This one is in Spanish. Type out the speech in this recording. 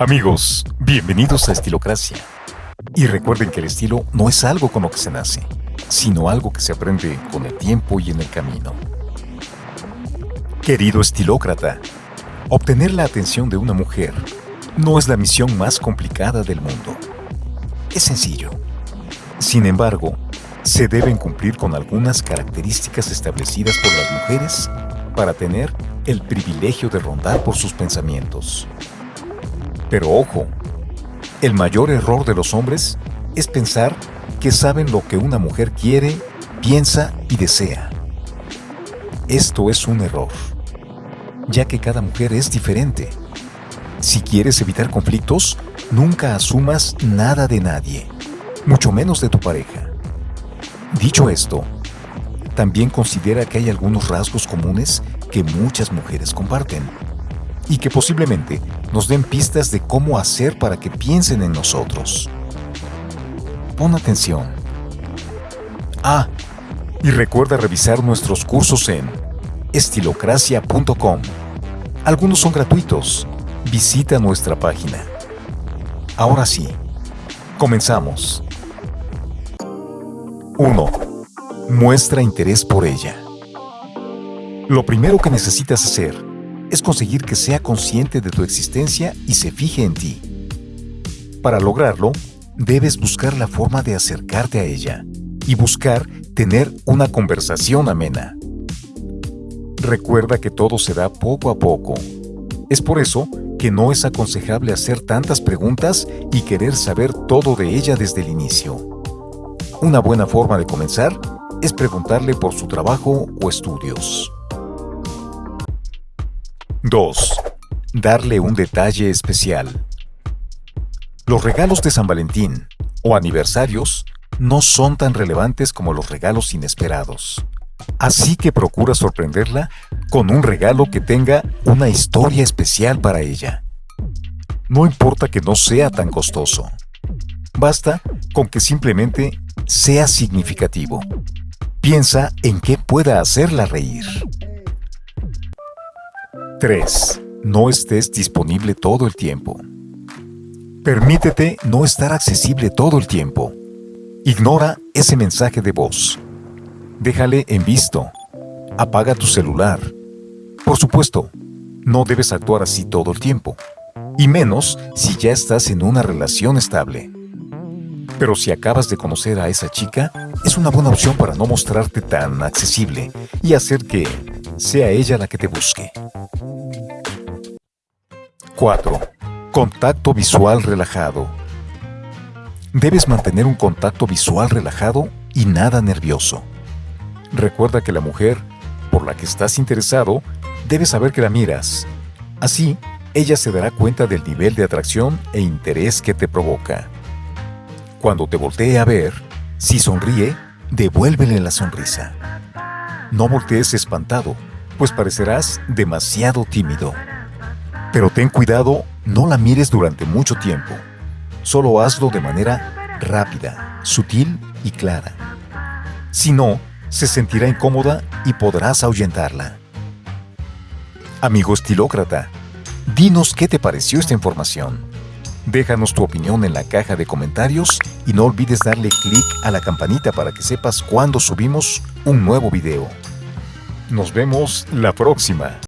Amigos, bienvenidos a Estilocracia. Y recuerden que el estilo no es algo con lo que se nace, sino algo que se aprende con el tiempo y en el camino. Querido estilócrata, obtener la atención de una mujer no es la misión más complicada del mundo. Es sencillo. Sin embargo, se deben cumplir con algunas características establecidas por las mujeres para tener el privilegio de rondar por sus pensamientos. Pero ojo, el mayor error de los hombres es pensar que saben lo que una mujer quiere, piensa y desea. Esto es un error, ya que cada mujer es diferente. Si quieres evitar conflictos, nunca asumas nada de nadie, mucho menos de tu pareja. Dicho esto, también considera que hay algunos rasgos comunes que muchas mujeres comparten y que posiblemente nos den pistas de cómo hacer para que piensen en nosotros. Pon atención. Ah, y recuerda revisar nuestros cursos en estilocracia.com. Algunos son gratuitos. Visita nuestra página. Ahora sí, comenzamos. 1. Muestra interés por ella. Lo primero que necesitas hacer es conseguir que sea consciente de tu existencia y se fije en ti. Para lograrlo, debes buscar la forma de acercarte a ella y buscar tener una conversación amena. Recuerda que todo se da poco a poco. Es por eso que no es aconsejable hacer tantas preguntas y querer saber todo de ella desde el inicio. Una buena forma de comenzar es preguntarle por su trabajo o estudios. 2. Darle un detalle especial. Los regalos de San Valentín o aniversarios no son tan relevantes como los regalos inesperados. Así que procura sorprenderla con un regalo que tenga una historia especial para ella. No importa que no sea tan costoso. Basta con que simplemente sea significativo. Piensa en qué pueda hacerla reír. 3. No estés disponible todo el tiempo. Permítete no estar accesible todo el tiempo. Ignora ese mensaje de voz. Déjale en visto. Apaga tu celular. Por supuesto, no debes actuar así todo el tiempo. Y menos si ya estás en una relación estable. Pero si acabas de conocer a esa chica, es una buena opción para no mostrarte tan accesible y hacer que sea ella la que te busque. 4. Contacto visual relajado. Debes mantener un contacto visual relajado y nada nervioso. Recuerda que la mujer por la que estás interesado debe saber que la miras. Así, ella se dará cuenta del nivel de atracción e interés que te provoca. Cuando te voltee a ver, si sonríe, devuélvele la sonrisa. No voltees espantado, pues parecerás demasiado tímido. Pero ten cuidado, no la mires durante mucho tiempo. Solo hazlo de manera rápida, sutil y clara. Si no, se sentirá incómoda y podrás ahuyentarla. Amigo estilócrata, dinos qué te pareció esta información. Déjanos tu opinión en la caja de comentarios y no olvides darle clic a la campanita para que sepas cuando subimos un nuevo video. Nos vemos la próxima.